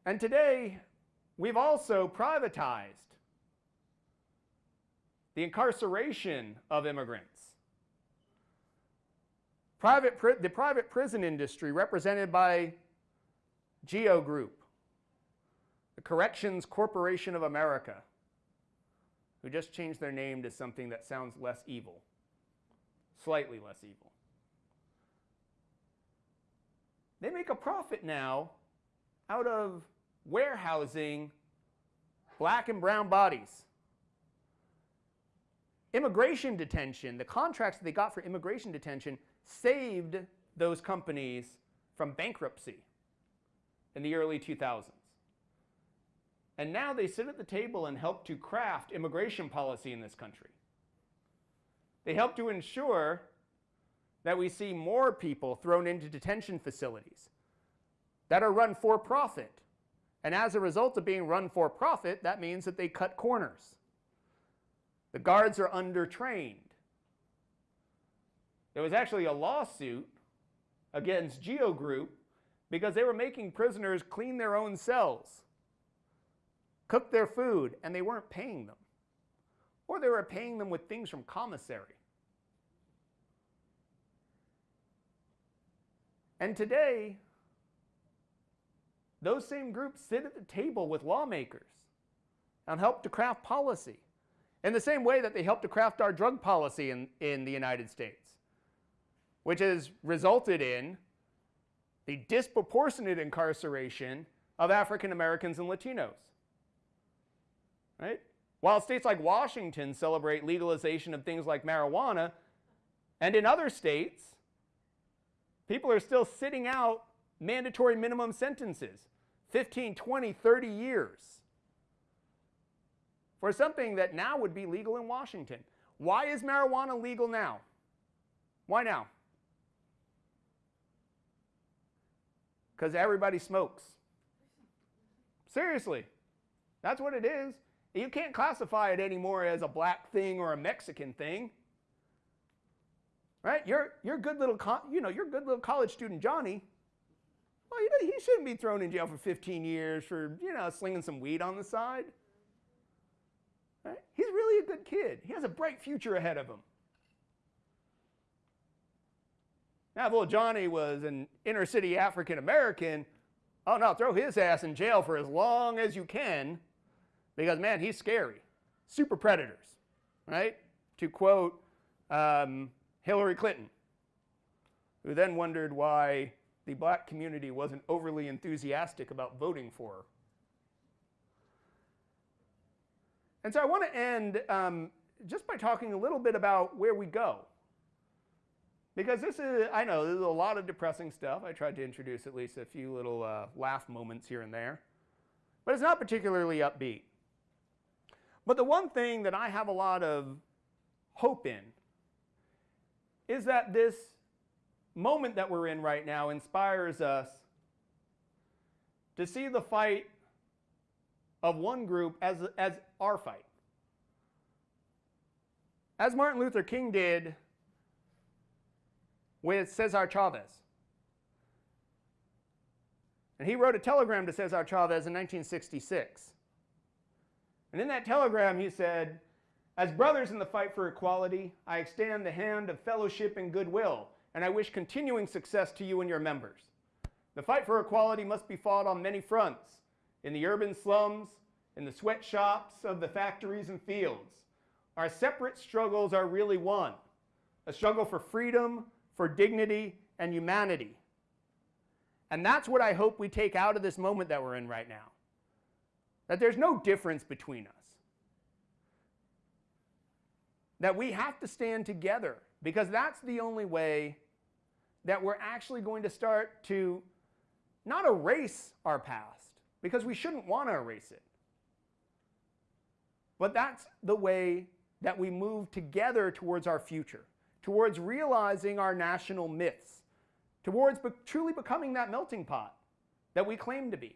And today, we've also privatized the incarceration of immigrants. Private, the private prison industry, represented by GEO Group, the Corrections Corporation of America, who just changed their name to something that sounds less evil, slightly less evil. They make a profit now out of warehousing black and brown bodies. Immigration detention, the contracts that they got for immigration detention saved those companies from bankruptcy in the early 2000s. And now they sit at the table and help to craft immigration policy in this country. They help to ensure that we see more people thrown into detention facilities that are run for profit. And as a result of being run for profit, that means that they cut corners. The guards are undertrained. There was actually a lawsuit against Geo Group because they were making prisoners clean their own cells cook their food, and they weren't paying them. Or they were paying them with things from commissary. And today, those same groups sit at the table with lawmakers and help to craft policy in the same way that they help to craft our drug policy in, in the United States, which has resulted in the disproportionate incarceration of African Americans and Latinos. Right? While states like Washington celebrate legalization of things like marijuana, and in other states, people are still sitting out mandatory minimum sentences 15, 20, 30 years for something that now would be legal in Washington. Why is marijuana legal now? Why now? Because everybody smokes. Seriously, that's what it is. You can't classify it anymore as a black thing or a Mexican thing. Right? You're, you're good little, you know, you're good little college student Johnny. Well, you know, he shouldn't be thrown in jail for 15 years for, you know, slinging some weed on the side. Right? He's really a good kid. He has a bright future ahead of him. Now, if little Johnny was an inner city African American, oh no, throw his ass in jail for as long as you can because, man, he's scary. Super predators, right? To quote um, Hillary Clinton, who then wondered why the black community wasn't overly enthusiastic about voting for. And so I want to end um, just by talking a little bit about where we go. Because this is, I know, there's a lot of depressing stuff. I tried to introduce at least a few little uh, laugh moments here and there. But it's not particularly upbeat. But the one thing that I have a lot of hope in is that this moment that we're in right now inspires us to see the fight of one group as, as our fight. As Martin Luther King did with Cesar Chavez. And he wrote a telegram to Cesar Chavez in 1966. And in that telegram, he said, As brothers in the fight for equality, I extend the hand of fellowship and goodwill, and I wish continuing success to you and your members. The fight for equality must be fought on many fronts in the urban slums, in the sweatshops of the factories and fields. Our separate struggles are really one a struggle for freedom, for dignity, and humanity. And that's what I hope we take out of this moment that we're in right now. That there's no difference between us. That we have to stand together because that's the only way that we're actually going to start to not erase our past because we shouldn't want to erase it. But that's the way that we move together towards our future, towards realizing our national myths, towards be truly becoming that melting pot that we claim to be.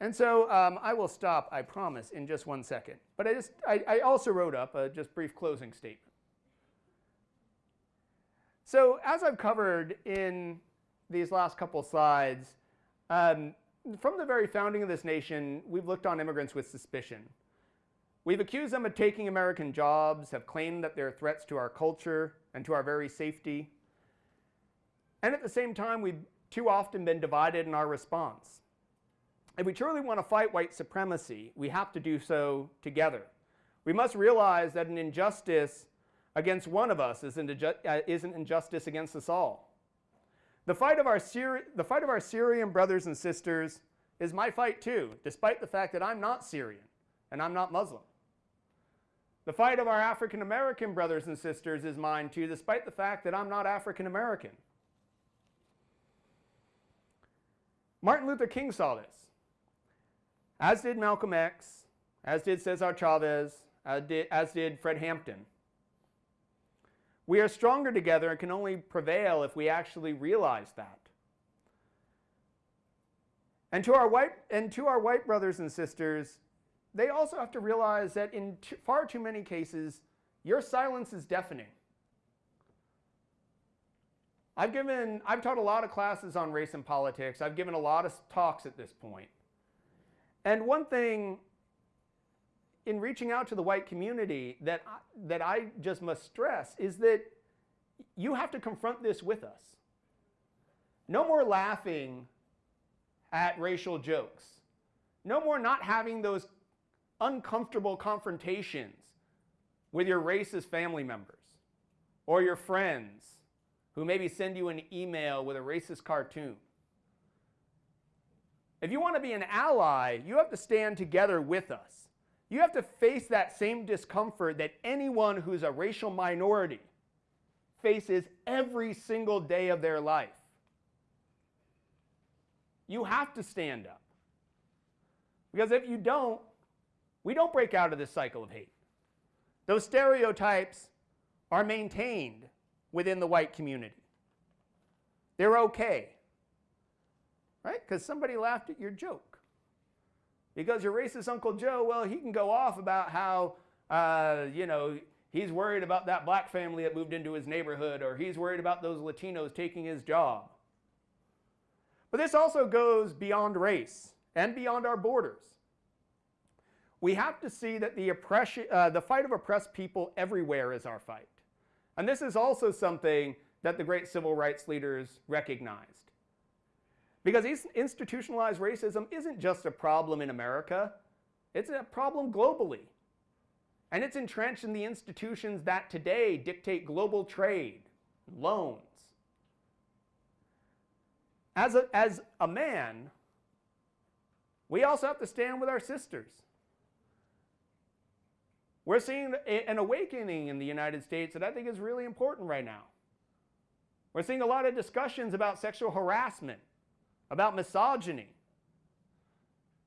And so um, I will stop, I promise, in just one second. But I, just, I, I also wrote up a just brief closing statement. So as I've covered in these last couple slides, um, from the very founding of this nation, we've looked on immigrants with suspicion. We've accused them of taking American jobs, have claimed that they're threats to our culture and to our very safety. And at the same time, we've too often been divided in our response. If we truly want to fight white supremacy, we have to do so together. We must realize that an injustice against one of us is an, uh, injustice against us all. The fight, of our the fight of our Syrian brothers and sisters is my fight too, despite the fact that I'm not Syrian and I'm not Muslim. The fight of our African American brothers and sisters is mine too, despite the fact that I'm not African American. Martin Luther King saw this as did Malcolm X, as did Cesar Chavez, as did Fred Hampton. We are stronger together and can only prevail if we actually realize that. And to our white, and to our white brothers and sisters, they also have to realize that in far too many cases, your silence is deafening. I've given, I've taught a lot of classes on race and politics. I've given a lot of talks at this point. And one thing in reaching out to the white community that I, that I just must stress is that you have to confront this with us. No more laughing at racial jokes. No more not having those uncomfortable confrontations with your racist family members or your friends who maybe send you an email with a racist cartoon. If you want to be an ally, you have to stand together with us. You have to face that same discomfort that anyone who's a racial minority faces every single day of their life. You have to stand up. Because if you don't, we don't break out of this cycle of hate. Those stereotypes are maintained within the white community. They're okay. Right? Because somebody laughed at your joke. Because your racist Uncle Joe, well, he can go off about how, uh, you know, he's worried about that black family that moved into his neighborhood, or he's worried about those Latinos taking his job. But this also goes beyond race and beyond our borders. We have to see that the, oppression, uh, the fight of oppressed people everywhere is our fight. And this is also something that the great civil rights leaders recognized. Because institutionalized racism isn't just a problem in America, it's a problem globally. And it's entrenched in the institutions that today dictate global trade, loans. As a, as a man, we also have to stand with our sisters. We're seeing an awakening in the United States that I think is really important right now. We're seeing a lot of discussions about sexual harassment, about misogyny,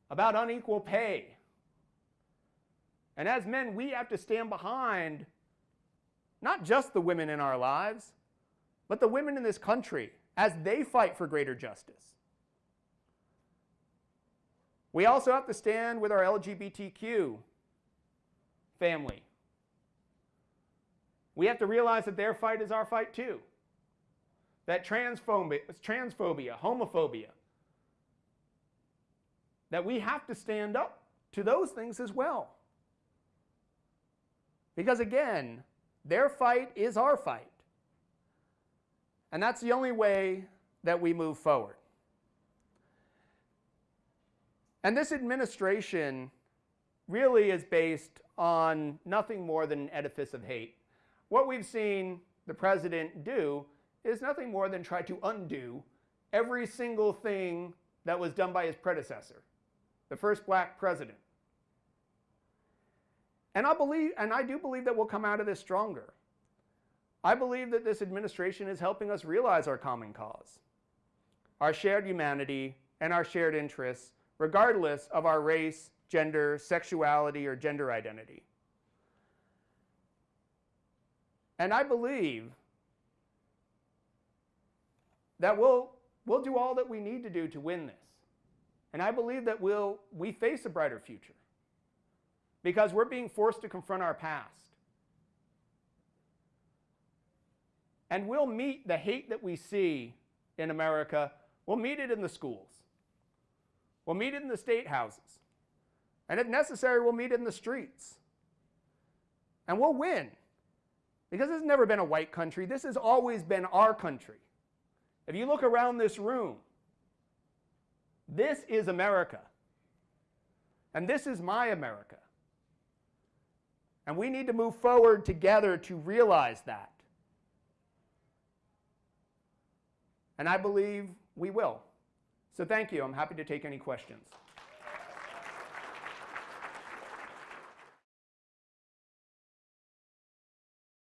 about unequal pay. And as men, we have to stand behind not just the women in our lives, but the women in this country as they fight for greater justice. We also have to stand with our LGBTQ family. We have to realize that their fight is our fight too that transphobia, transphobia, homophobia, that we have to stand up to those things as well. Because again, their fight is our fight. And that's the only way that we move forward. And this administration really is based on nothing more than an edifice of hate. What we've seen the president do is nothing more than try to undo every single thing that was done by his predecessor, the first black president. And I believe, and I do believe that we'll come out of this stronger. I believe that this administration is helping us realize our common cause, our shared humanity, and our shared interests, regardless of our race, gender, sexuality, or gender identity. And I believe that we'll, we'll do all that we need to do to win this. And I believe that we'll, we face a brighter future because we're being forced to confront our past. And we'll meet the hate that we see in America, we'll meet it in the schools. We'll meet it in the state houses. And if necessary, we'll meet it in the streets. And we'll win. Because this has never been a white country. This has always been our country. If you look around this room, this is America. And this is my America. And we need to move forward together to realize that. And I believe we will. So thank you. I'm happy to take any questions.